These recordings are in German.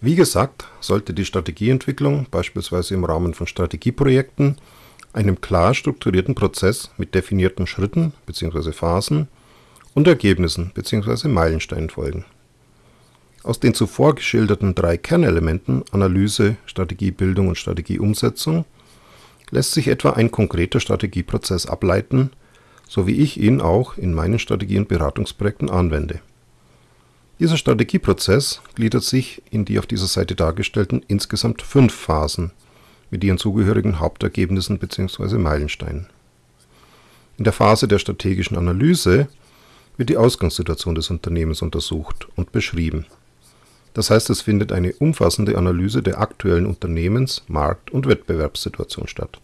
Wie gesagt, sollte die Strategieentwicklung beispielsweise im Rahmen von Strategieprojekten einem klar strukturierten Prozess mit definierten Schritten bzw. Phasen und Ergebnissen bzw. Meilensteinen folgen. Aus den zuvor geschilderten drei Kernelementen Analyse, Strategiebildung und Strategieumsetzung lässt sich etwa ein konkreter Strategieprozess ableiten, so wie ich ihn auch in meinen Strategie- und Beratungsprojekten anwende. Dieser Strategieprozess gliedert sich in die auf dieser Seite dargestellten insgesamt fünf Phasen mit ihren zugehörigen Hauptergebnissen bzw. Meilensteinen. In der Phase der strategischen Analyse wird die Ausgangssituation des Unternehmens untersucht und beschrieben. Das heißt, es findet eine umfassende Analyse der aktuellen Unternehmens-, Markt- und Wettbewerbssituation statt.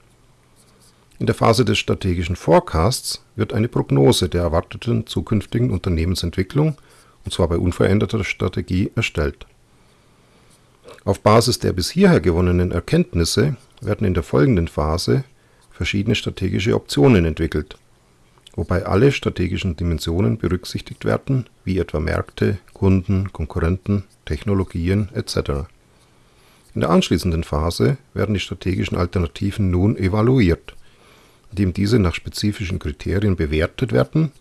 In der Phase des strategischen Forecasts wird eine Prognose der erwarteten zukünftigen Unternehmensentwicklung und zwar bei unveränderter Strategie, erstellt. Auf Basis der bis hierher gewonnenen Erkenntnisse werden in der folgenden Phase verschiedene strategische Optionen entwickelt, wobei alle strategischen Dimensionen berücksichtigt werden, wie etwa Märkte, Kunden, Konkurrenten, Technologien etc. In der anschließenden Phase werden die strategischen Alternativen nun evaluiert, indem diese nach spezifischen Kriterien bewertet werden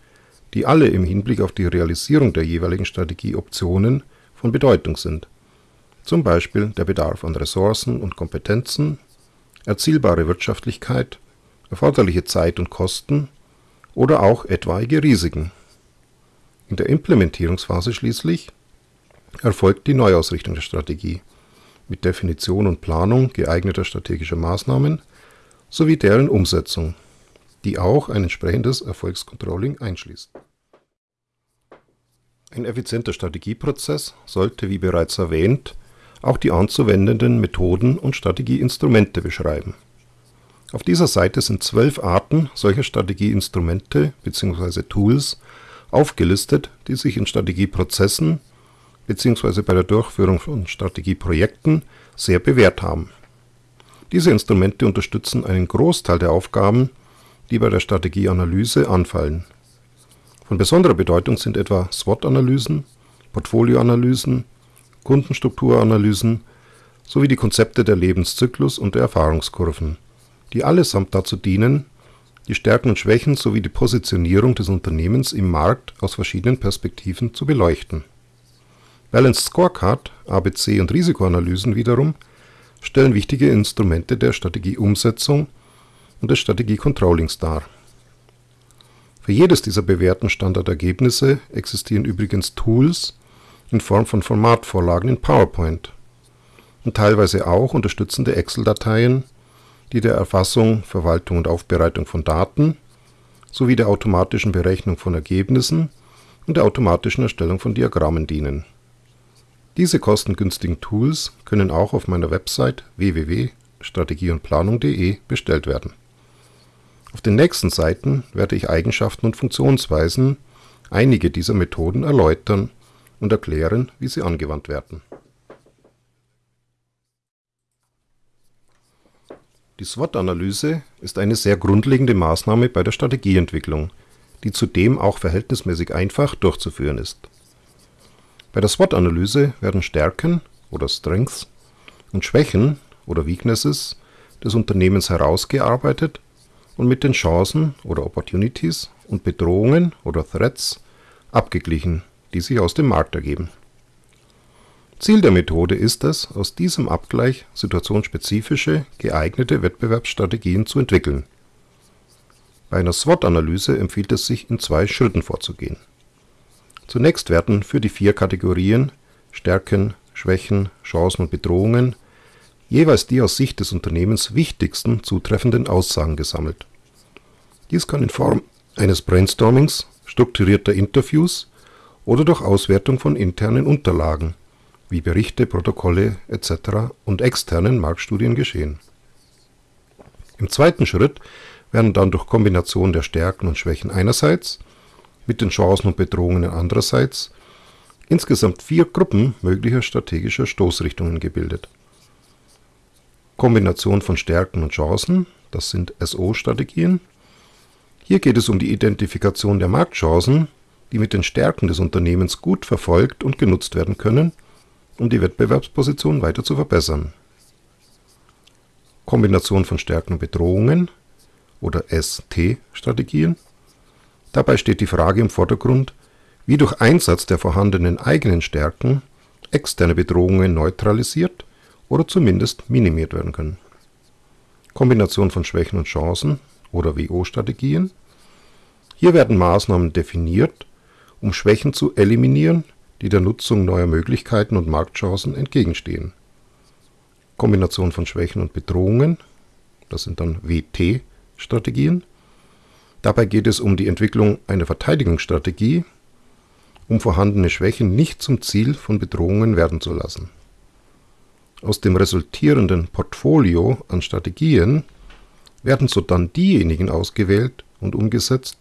die alle im Hinblick auf die Realisierung der jeweiligen Strategieoptionen von Bedeutung sind, zum Beispiel der Bedarf an Ressourcen und Kompetenzen, erzielbare Wirtschaftlichkeit, erforderliche Zeit und Kosten oder auch etwaige Risiken. In der Implementierungsphase schließlich erfolgt die Neuausrichtung der Strategie mit Definition und Planung geeigneter strategischer Maßnahmen sowie deren Umsetzung die auch ein entsprechendes Erfolgscontrolling einschließt. Ein effizienter Strategieprozess sollte, wie bereits erwähnt, auch die anzuwendenden Methoden und Strategieinstrumente beschreiben. Auf dieser Seite sind zwölf Arten solcher Strategieinstrumente bzw. Tools aufgelistet, die sich in Strategieprozessen bzw. bei der Durchführung von Strategieprojekten sehr bewährt haben. Diese Instrumente unterstützen einen Großteil der Aufgaben die bei der Strategieanalyse anfallen. Von besonderer Bedeutung sind etwa SWOT-Analysen, Portfolioanalysen, Kundenstrukturanalysen sowie die Konzepte der Lebenszyklus und der Erfahrungskurven, die allesamt dazu dienen, die Stärken und Schwächen sowie die Positionierung des Unternehmens im Markt aus verschiedenen Perspektiven zu beleuchten. Balanced Scorecard, ABC und Risikoanalysen wiederum stellen wichtige Instrumente der Strategieumsetzung und des Strategie-Controllings dar. Für jedes dieser bewährten Standardergebnisse existieren übrigens Tools in Form von Formatvorlagen in PowerPoint und teilweise auch unterstützende Excel-Dateien, die der Erfassung, Verwaltung und Aufbereitung von Daten sowie der automatischen Berechnung von Ergebnissen und der automatischen Erstellung von Diagrammen dienen. Diese kostengünstigen Tools können auch auf meiner Website www.strategieundplanung.de bestellt werden auf den nächsten Seiten werde ich Eigenschaften und Funktionsweisen einige dieser Methoden erläutern und erklären, wie sie angewandt werden. Die SWOT-Analyse ist eine sehr grundlegende Maßnahme bei der Strategieentwicklung, die zudem auch verhältnismäßig einfach durchzuführen ist. Bei der SWOT-Analyse werden Stärken oder Strengths und Schwächen oder Weaknesses des Unternehmens herausgearbeitet und mit den Chancen oder Opportunities und Bedrohungen oder Threats abgeglichen, die sich aus dem Markt ergeben. Ziel der Methode ist es, aus diesem Abgleich situationsspezifische, geeignete Wettbewerbsstrategien zu entwickeln. Bei einer SWOT-Analyse empfiehlt es sich, in zwei Schritten vorzugehen. Zunächst werden für die vier Kategorien Stärken, Schwächen, Chancen und Bedrohungen jeweils die aus Sicht des Unternehmens wichtigsten zutreffenden Aussagen gesammelt. Dies kann in Form eines Brainstormings, strukturierter Interviews oder durch Auswertung von internen Unterlagen wie Berichte, Protokolle etc. und externen Marktstudien geschehen. Im zweiten Schritt werden dann durch Kombination der Stärken und Schwächen einerseits mit den Chancen und Bedrohungen andererseits insgesamt vier Gruppen möglicher strategischer Stoßrichtungen gebildet Kombination von Stärken und Chancen, das sind SO-Strategien. Hier geht es um die Identifikation der Marktchancen, die mit den Stärken des Unternehmens gut verfolgt und genutzt werden können, um die Wettbewerbsposition weiter zu verbessern. Kombination von Stärken und Bedrohungen oder ST-Strategien. Dabei steht die Frage im Vordergrund, wie durch Einsatz der vorhandenen eigenen Stärken externe Bedrohungen neutralisiert oder zumindest minimiert werden können. Kombination von Schwächen und Chancen oder WO-Strategien. Hier werden Maßnahmen definiert, um Schwächen zu eliminieren, die der Nutzung neuer Möglichkeiten und Marktchancen entgegenstehen. Kombination von Schwächen und Bedrohungen, das sind dann WT-Strategien. Dabei geht es um die Entwicklung einer Verteidigungsstrategie, um vorhandene Schwächen nicht zum Ziel von Bedrohungen werden zu lassen. Aus dem resultierenden Portfolio an Strategien werden sodann diejenigen ausgewählt und umgesetzt,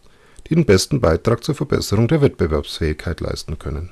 die den besten Beitrag zur Verbesserung der Wettbewerbsfähigkeit leisten können